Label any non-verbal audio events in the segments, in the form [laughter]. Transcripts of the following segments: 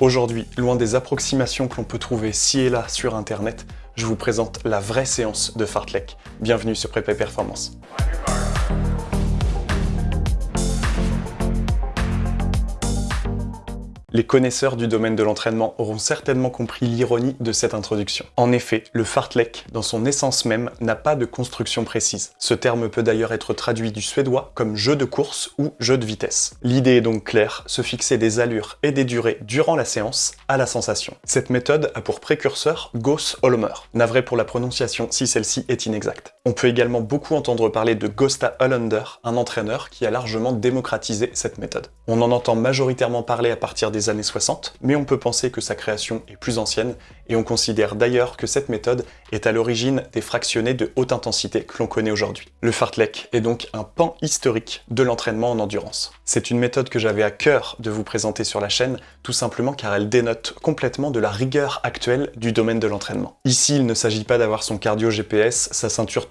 Aujourd'hui, loin des approximations que l'on peut trouver ci et là sur internet, je vous présente la vraie séance de fartlek. Bienvenue sur Prépa Performance. Les connaisseurs du domaine de l'entraînement auront certainement compris l'ironie de cette introduction. En effet, le fartlek, dans son essence même, n'a pas de construction précise. Ce terme peut d'ailleurs être traduit du suédois comme jeu de course ou jeu de vitesse. L'idée est donc claire, se fixer des allures et des durées durant la séance à la sensation. Cette méthode a pour précurseur Gauss Holmer. Navré pour la prononciation si celle-ci est inexacte. On peut également beaucoup entendre parler de Gosta Hollander, un entraîneur qui a largement démocratisé cette méthode. On en entend majoritairement parler à partir des années 60, mais on peut penser que sa création est plus ancienne, et on considère d'ailleurs que cette méthode est à l'origine des fractionnés de haute intensité que l'on connaît aujourd'hui. Le fartlek est donc un pan historique de l'entraînement en endurance. C'est une méthode que j'avais à cœur de vous présenter sur la chaîne, tout simplement car elle dénote complètement de la rigueur actuelle du domaine de l'entraînement. Ici, il ne s'agit pas d'avoir son cardio GPS, sa ceinture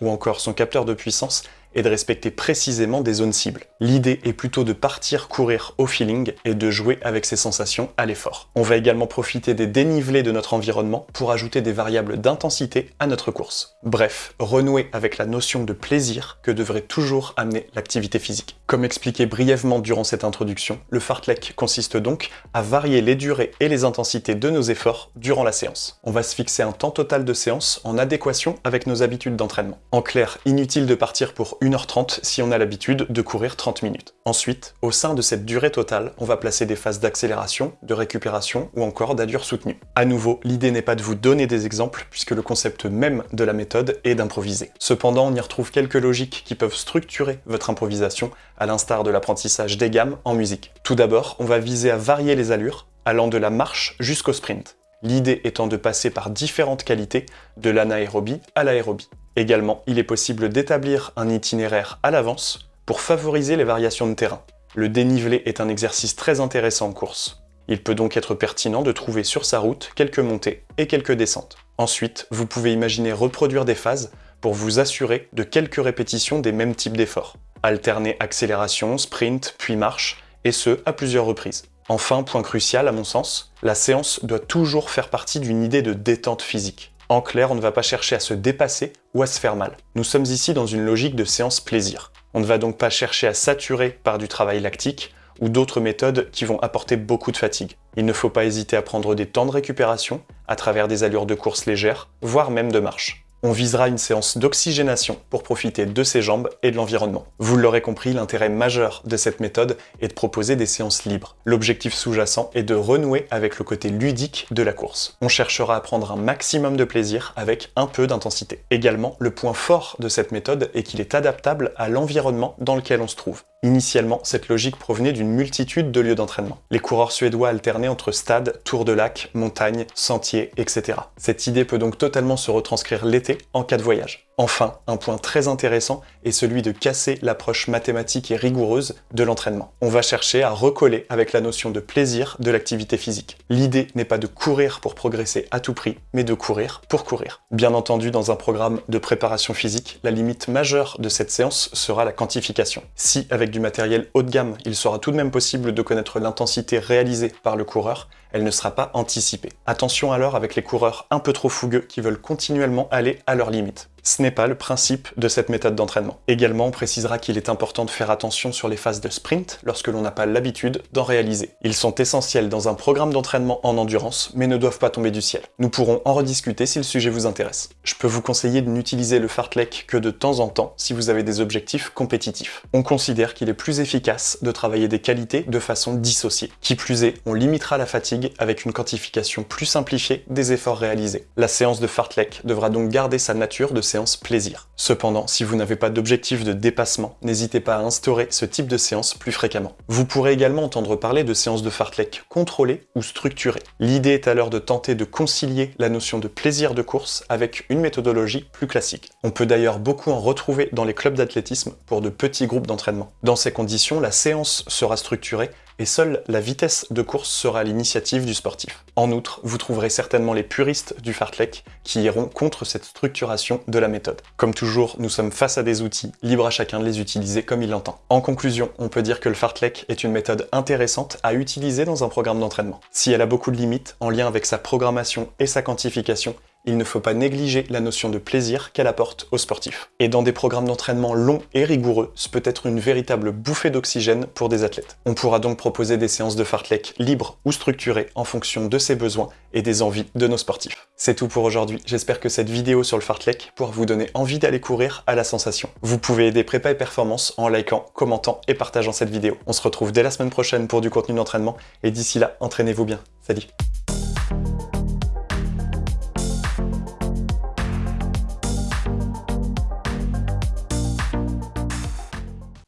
ou encore son capteur de puissance, et de respecter précisément des zones cibles. L'idée est plutôt de partir courir au feeling et de jouer avec ses sensations à l'effort. On va également profiter des dénivelés de notre environnement pour ajouter des variables d'intensité à notre course. Bref, renouer avec la notion de plaisir que devrait toujours amener l'activité physique. Comme expliqué brièvement durant cette introduction, le fartlek consiste donc à varier les durées et les intensités de nos efforts durant la séance. On va se fixer un temps total de séance en adéquation avec nos habitudes d'entraînement. En clair, inutile de partir pour 1h30 si on a l'habitude de courir 30 minutes. Ensuite, au sein de cette durée totale, on va placer des phases d'accélération, de récupération ou encore d'allure soutenue. À nouveau, l'idée n'est pas de vous donner des exemples puisque le concept même de la méthode est d'improviser. Cependant, on y retrouve quelques logiques qui peuvent structurer votre improvisation à l'instar de l'apprentissage des gammes en musique. Tout d'abord, on va viser à varier les allures, allant de la marche jusqu'au sprint. L'idée étant de passer par différentes qualités, de l'anaérobie à l'aérobie. Également, il est possible d'établir un itinéraire à l'avance pour favoriser les variations de terrain. Le dénivelé est un exercice très intéressant en course. Il peut donc être pertinent de trouver sur sa route quelques montées et quelques descentes. Ensuite, vous pouvez imaginer reproduire des phases pour vous assurer de quelques répétitions des mêmes types d'efforts. Alterner accélération, sprint, puis marche, et ce, à plusieurs reprises. Enfin, point crucial à mon sens, la séance doit toujours faire partie d'une idée de détente physique. En clair, on ne va pas chercher à se dépasser ou à se faire mal. Nous sommes ici dans une logique de séance plaisir. On ne va donc pas chercher à saturer par du travail lactique ou d'autres méthodes qui vont apporter beaucoup de fatigue. Il ne faut pas hésiter à prendre des temps de récupération à travers des allures de course légères, voire même de marche on visera une séance d'oxygénation pour profiter de ses jambes et de l'environnement. Vous l'aurez compris, l'intérêt majeur de cette méthode est de proposer des séances libres. L'objectif sous-jacent est de renouer avec le côté ludique de la course. On cherchera à prendre un maximum de plaisir avec un peu d'intensité. Également, le point fort de cette méthode est qu'il est adaptable à l'environnement dans lequel on se trouve. Initialement, cette logique provenait d'une multitude de lieux d'entraînement. Les coureurs suédois alternaient entre stades, tours de lac, montagnes, sentiers, etc. Cette idée peut donc totalement se retranscrire l'été en cas de voyage. Enfin, un point très intéressant est celui de casser l'approche mathématique et rigoureuse de l'entraînement. On va chercher à recoller avec la notion de plaisir de l'activité physique. L'idée n'est pas de courir pour progresser à tout prix, mais de courir pour courir. Bien entendu, dans un programme de préparation physique, la limite majeure de cette séance sera la quantification. Si, avec du matériel haut de gamme, il sera tout de même possible de connaître l'intensité réalisée par le coureur, elle ne sera pas anticipée. Attention alors avec les coureurs un peu trop fougueux qui veulent continuellement aller à leurs limites. Ce n'est pas le principe de cette méthode d'entraînement. Également, on précisera qu'il est important de faire attention sur les phases de sprint lorsque l'on n'a pas l'habitude d'en réaliser. Ils sont essentiels dans un programme d'entraînement en endurance, mais ne doivent pas tomber du ciel. Nous pourrons en rediscuter si le sujet vous intéresse. Je peux vous conseiller de n'utiliser le fartlek que de temps en temps si vous avez des objectifs compétitifs. On considère qu'il est plus efficace de travailler des qualités de façon dissociée. Qui plus est, on limitera la fatigue avec une quantification plus simplifiée des efforts réalisés. La séance de fartlek devra donc garder sa nature de plaisir. Cependant, si vous n'avez pas d'objectif de dépassement, n'hésitez pas à instaurer ce type de séance plus fréquemment. Vous pourrez également entendre parler de séances de fartlek contrôlées ou structurées. L'idée est alors de tenter de concilier la notion de plaisir de course avec une méthodologie plus classique. On peut d'ailleurs beaucoup en retrouver dans les clubs d'athlétisme pour de petits groupes d'entraînement. Dans ces conditions, la séance sera structurée et seule la vitesse de course sera l'initiative du sportif. En outre, vous trouverez certainement les puristes du fartlek qui iront contre cette structuration de la méthode. Comme toujours, nous sommes face à des outils, libre à chacun de les utiliser comme il l'entend. En conclusion, on peut dire que le fartlek est une méthode intéressante à utiliser dans un programme d'entraînement. Si elle a beaucoup de limites, en lien avec sa programmation et sa quantification, il ne faut pas négliger la notion de plaisir qu'elle apporte aux sportifs. Et dans des programmes d'entraînement longs et rigoureux, ce peut être une véritable bouffée d'oxygène pour des athlètes. On pourra donc proposer des séances de fartlek libres ou structurées en fonction de ses besoins et des envies de nos sportifs. C'est tout pour aujourd'hui, j'espère que cette vidéo sur le fartlek pourra vous donner envie d'aller courir à la sensation. Vous pouvez aider Prépa et Performance en likant, commentant et partageant cette vidéo. On se retrouve dès la semaine prochaine pour du contenu d'entraînement, et d'ici là, entraînez-vous bien. Salut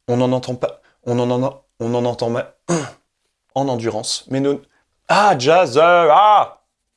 On n'en entend pas. On en, en, on en entend mal. [clears throat] en endurance. Mais non. Ah, Jazz Ah